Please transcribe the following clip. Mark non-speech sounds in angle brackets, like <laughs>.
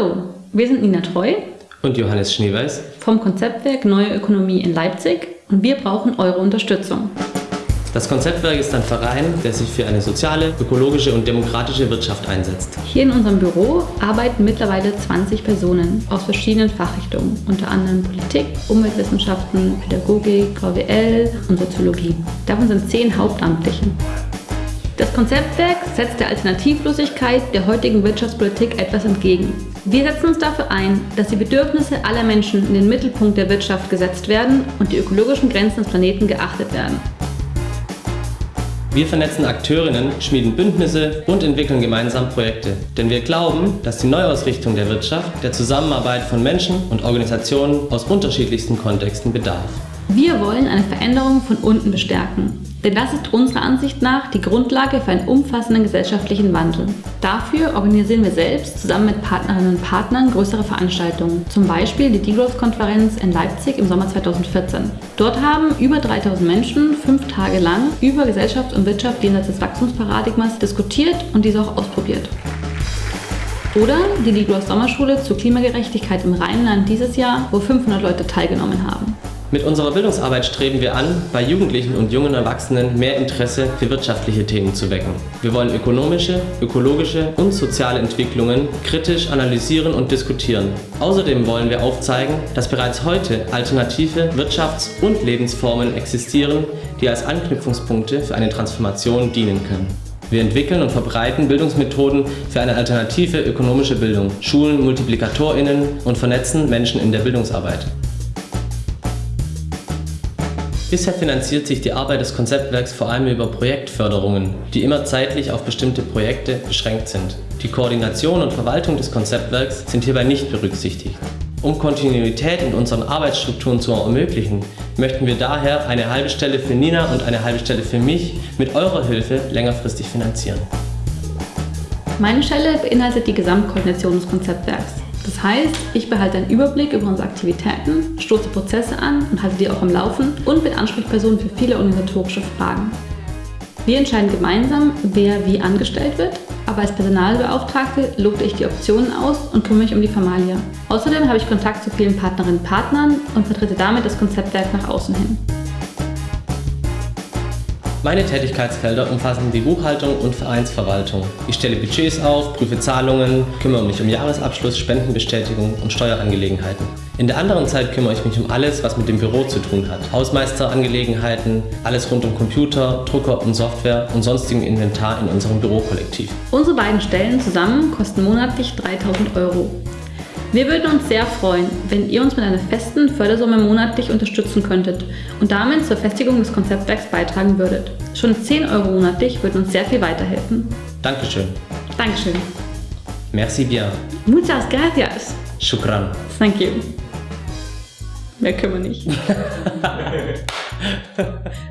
Hallo, wir sind Nina Treu und Johannes Schneeweiß vom Konzeptwerk Neue Ökonomie in Leipzig und wir brauchen eure Unterstützung. Das Konzeptwerk ist ein Verein, der sich für eine soziale, ökologische und demokratische Wirtschaft einsetzt. Hier in unserem Büro arbeiten mittlerweile 20 Personen aus verschiedenen Fachrichtungen, unter anderem Politik, Umweltwissenschaften, Pädagogik, VWL und Soziologie. Davon sind 10 Hauptamtliche. Das Konzeptwerk setzt der Alternativlosigkeit der heutigen Wirtschaftspolitik etwas entgegen. Wir setzen uns dafür ein, dass die Bedürfnisse aller Menschen in den Mittelpunkt der Wirtschaft gesetzt werden und die ökologischen Grenzen des Planeten geachtet werden. Wir vernetzen Akteurinnen, schmieden Bündnisse und entwickeln gemeinsam Projekte. Denn wir glauben, dass die Neuausrichtung der Wirtschaft der Zusammenarbeit von Menschen und Organisationen aus unterschiedlichsten Kontexten bedarf. Wir wollen eine Veränderung von unten bestärken. Denn das ist unserer Ansicht nach die Grundlage für einen umfassenden gesellschaftlichen Wandel. Dafür organisieren wir selbst zusammen mit Partnerinnen und Partnern größere Veranstaltungen, zum Beispiel die Degrowth-Konferenz in Leipzig im Sommer 2014. Dort haben über 3000 Menschen fünf Tage lang über Gesellschaft und Wirtschaft jenseits des Wachstumsparadigmas diskutiert und diese auch ausprobiert. Oder die Degrowth Sommerschule zur Klimagerechtigkeit im Rheinland dieses Jahr, wo 500 Leute teilgenommen haben. Mit unserer Bildungsarbeit streben wir an, bei Jugendlichen und jungen Erwachsenen mehr Interesse für wirtschaftliche Themen zu wecken. Wir wollen ökonomische, ökologische und soziale Entwicklungen kritisch analysieren und diskutieren. Außerdem wollen wir aufzeigen, dass bereits heute alternative Wirtschafts- und Lebensformen existieren, die als Anknüpfungspunkte für eine Transformation dienen können. Wir entwickeln und verbreiten Bildungsmethoden für eine alternative ökonomische Bildung, schulen MultiplikatorInnen und vernetzen Menschen in der Bildungsarbeit. Bisher finanziert sich die Arbeit des Konzeptwerks vor allem über Projektförderungen, die immer zeitlich auf bestimmte Projekte beschränkt sind. Die Koordination und Verwaltung des Konzeptwerks sind hierbei nicht berücksichtigt. Um Kontinuität in unseren Arbeitsstrukturen zu ermöglichen, möchten wir daher eine halbe Stelle für Nina und eine halbe Stelle für mich mit eurer Hilfe längerfristig finanzieren. Meine Stelle beinhaltet die Gesamtkoordination des Konzeptwerks. Das heißt, ich behalte einen Überblick über unsere Aktivitäten, stoße Prozesse an und halte die auch am Laufen und bin Ansprechperson für viele organisatorische Fragen. Wir entscheiden gemeinsam, wer wie angestellt wird, aber als Personalbeauftragte lote ich die Optionen aus und kümmere mich um die Formalia. Außerdem habe ich Kontakt zu vielen Partnerinnen und Partnern und vertrete damit das Konzeptwerk nach außen hin. Meine Tätigkeitsfelder umfassen die Buchhaltung und Vereinsverwaltung. Ich stelle Budgets auf, prüfe Zahlungen, kümmere mich um Jahresabschluss, Spendenbestätigung und Steuerangelegenheiten. In der anderen Zeit kümmere ich mich um alles, was mit dem Büro zu tun hat. Hausmeisterangelegenheiten, alles rund um Computer, Drucker und Software und sonstigen Inventar in unserem Bürokollektiv. Unsere beiden Stellen zusammen kosten monatlich 3000 Euro. Wir würden uns sehr freuen, wenn ihr uns mit einer festen Fördersumme monatlich unterstützen könntet und damit zur Festigung des Konzeptwerks beitragen würdet. Schon 10 Euro monatlich würden uns sehr viel weiterhelfen. Dankeschön. Dankeschön. Merci bien. Muchas gracias. Shukran. Thank you. Mehr können wir nicht. <laughs>